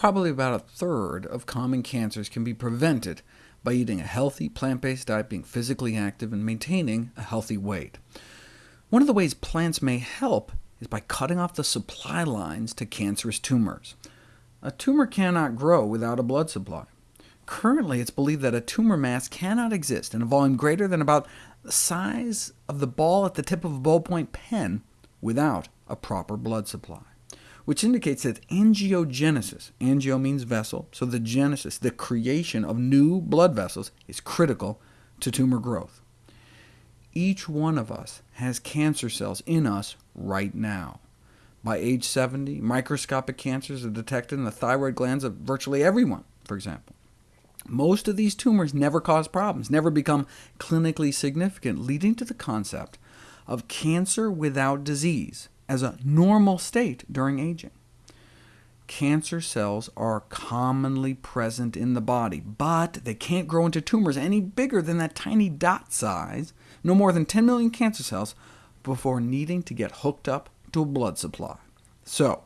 probably about a third of common cancers can be prevented by eating a healthy, plant-based diet, being physically active, and maintaining a healthy weight. One of the ways plants may help is by cutting off the supply lines to cancerous tumors. A tumor cannot grow without a blood supply. Currently, it's believed that a tumor mass cannot exist in a volume greater than about the size of the ball at the tip of a ballpoint pen without a proper blood supply, which indicates that angiogenesis, angio means vessel, so the genesis, the creation of new blood vessels, is critical to tumor growth. Each one of us has cancer cells in us right now. By age 70, microscopic cancers are detected in the thyroid glands of virtually everyone, for example. Most of these tumors never cause problems, never become clinically significant, leading to the concept of cancer without disease as a normal state during aging. Cancer cells are commonly present in the body, but they can't grow into tumors any bigger than that tiny dot size, no more than 10 million cancer cells, before needing to get hooked up to a blood supply. So,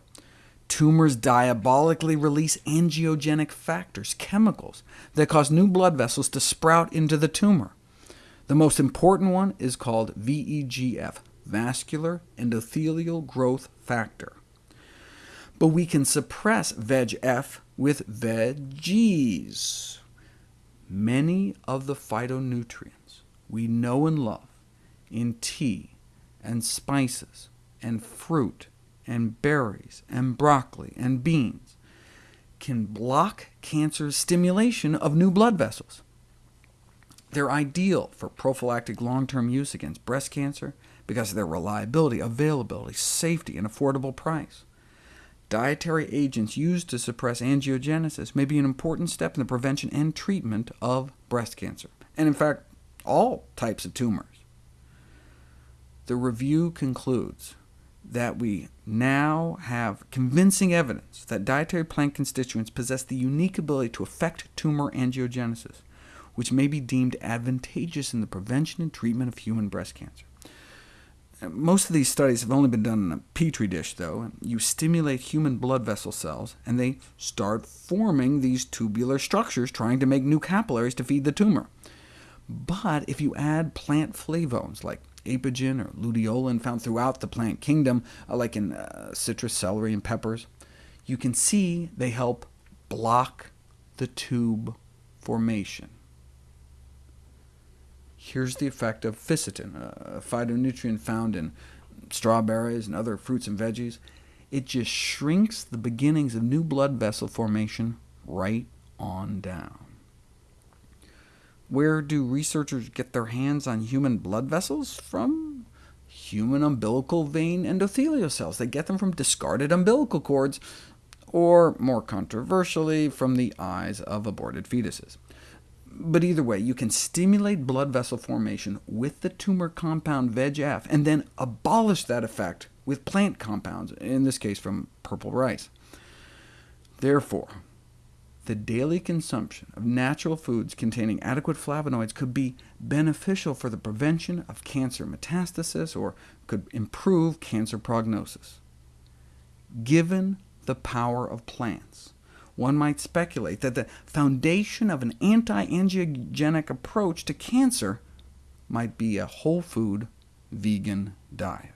Tumors diabolically release angiogenic factors, chemicals, that cause new blood vessels to sprout into the tumor. The most important one is called VEGF, vascular endothelial growth factor. But we can suppress VEGF with veggies. Many of the phytonutrients we know and love in tea and spices and fruit and berries and broccoli and beans can block cancer's stimulation of new blood vessels. They're ideal for prophylactic long-term use against breast cancer because of their reliability, availability, safety, and affordable price. Dietary agents used to suppress angiogenesis may be an important step in the prevention and treatment of breast cancer, and in fact, all types of tumors. The review concludes that we now have convincing evidence that dietary plant constituents possess the unique ability to affect tumor angiogenesis, which may be deemed advantageous in the prevention and treatment of human breast cancer. Most of these studies have only been done in a petri dish, though. You stimulate human blood vessel cells, and they start forming these tubular structures, trying to make new capillaries to feed the tumor. But if you add plant flavones, like apigenin or luteolin found throughout the plant kingdom, uh, like in uh, citrus, celery, and peppers, you can see they help block the tube formation. Here's the effect of fisetin, a uh, phytonutrient found in strawberries and other fruits and veggies. It just shrinks the beginnings of new blood vessel formation right on down. Where do researchers get their hands on human blood vessels from? Human umbilical vein endothelial cells. They get them from discarded umbilical cords, or more controversially, from the eyes of aborted fetuses. But either way, you can stimulate blood vessel formation with the tumor compound VEGF, and then abolish that effect with plant compounds, in this case from purple rice. Therefore, the daily consumption of natural foods containing adequate flavonoids could be beneficial for the prevention of cancer metastasis, or could improve cancer prognosis. Given the power of plants, one might speculate that the foundation of an anti-angiogenic approach to cancer might be a whole food vegan diet.